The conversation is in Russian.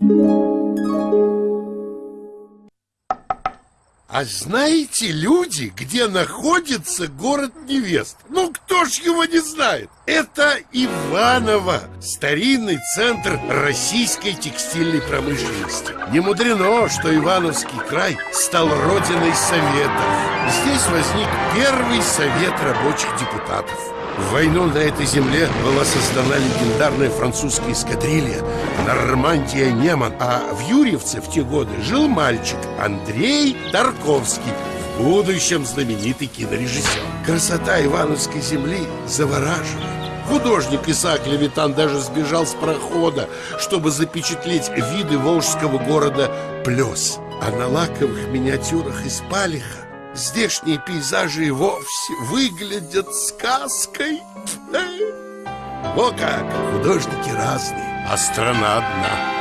А знаете, люди, где находится город невест? Ну, кто ж его не знает? Это Иваново, старинный центр российской текстильной промышленности. Не мудрено, что Ивановский край стал родиной советов. Здесь возник первый совет рабочих депутатов. В войну на этой земле была создана легендарная французская эскадрилья Нормандия Неман А в Юрьевце в те годы жил мальчик Андрей Тарковский В будущем знаменитый кинорежиссер. Красота Ивановской земли завораживает. Художник Исаак Левитан даже сбежал с прохода, чтобы запечатлеть виды волжского города Плес. А на лаковых миниатюрах из палиха Здешние пейзажи вовсе выглядят сказкой. Во как, художники разные, а страна одна